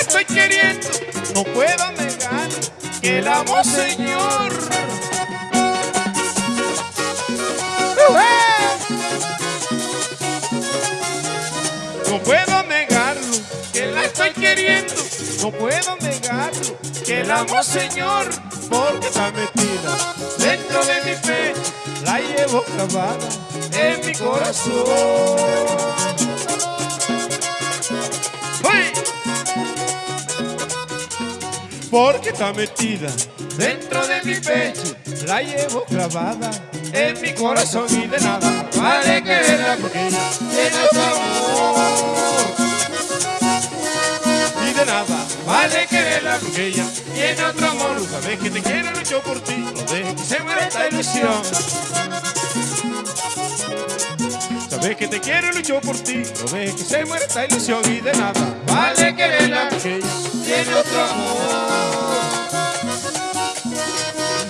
estoy queriendo, no puedo negar que la amo, Señor. No puedo negarlo, que la estoy queriendo, no puedo negarlo, que la amo, Señor, porque está metida dentro de mi pecho, la llevo clavada en mi corazón. Porque está metida dentro de mi pecho, la llevo clavada en mi corazón y de nada vale quererla porque ella tiene otro amor. Y de nada vale quererla porque ella tiene otro amor. Sabes que te quiero, lucho por ti, no dejes que se muera esta ilusión. Sabes que te quiero, lucho por ti, no dejes que se muera esta ilusión y de nada vale quererla porque ella tiene otro amor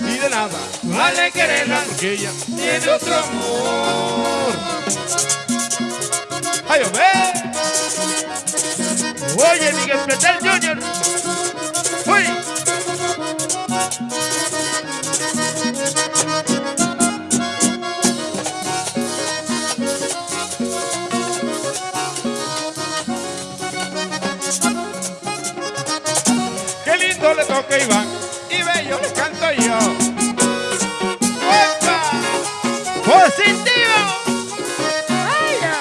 y de nada vale quererla porque ella tiene otro amor. ¡Ay, hombre! Oye, Miguel Pretel Jr. ¡Qué lindo le toca Iván! Y bello le canto yo. ¡Opa! ¡Positivo! ¡Ay, ya!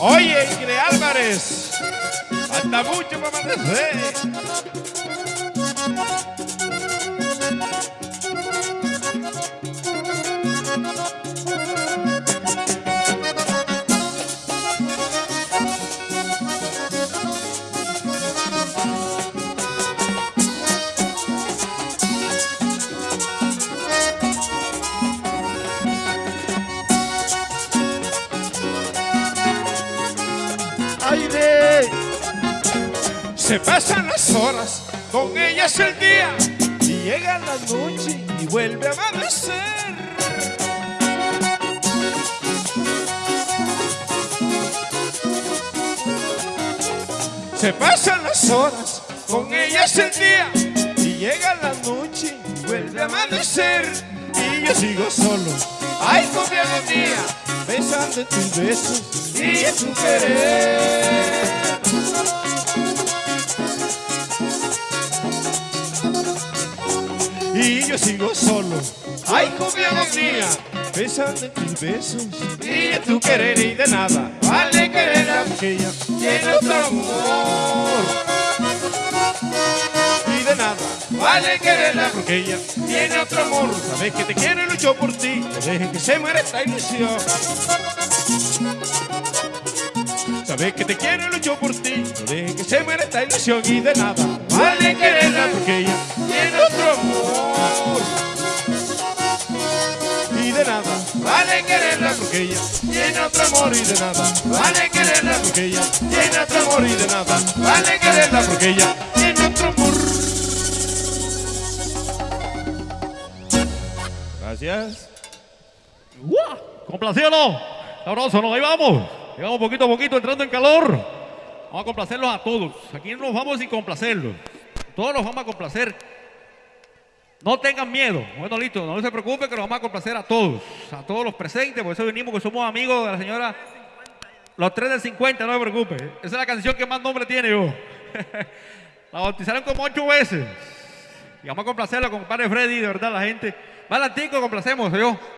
Oye, Álvarez, falta mucho para amanecer. Se pasan las horas, con ellas el día, y llega la noche y vuelve a amanecer. Se pasan las horas, con ellas el día, y llega la noche y vuelve a amanecer. Y yo sigo solo, ay, con mi agonía, besando tus besos y en tu querer. Y yo sigo solo, ay, con mi agonía, en tus besos. Y en tu querer y de nada. Vale querer a aquella tiene otro amor. Y de nada. Vale quererla porque ella tiene otro amor. Sabes que te quiero y lucho por ti, no dejes que se muera esta ilusión. Sabes que te quiero y lucho por ti, no dejes que se muera esta ilusión. Y de nada. Vale quererla porque ella tiene otro amor. Y de nada vale quererla porque ella tiene otro amor y de nada vale quererla porque ella tiene otro amor y de nada vale quererla porque ella tiene otro amor. Gracias. ¡Guau! Complacido, sabroso, ¿no? Ahí vamos. Llegamos poquito a poquito entrando en calor. Vamos a complacerlos a todos. Aquí no nos vamos sin complacerlos. Todos los vamos a complacer. No tengan miedo. Bueno, listo, no se preocupen que los vamos a complacer a todos. A todos los presentes. Por eso venimos que somos amigos de la señora. Los tres del 50, no se preocupe. Esa es la canción que más nombre tiene yo. la bautizaron como ocho veces. Y vamos a complacerlo con padre Freddy, de verdad, la gente. Valantico, complacemos, yo.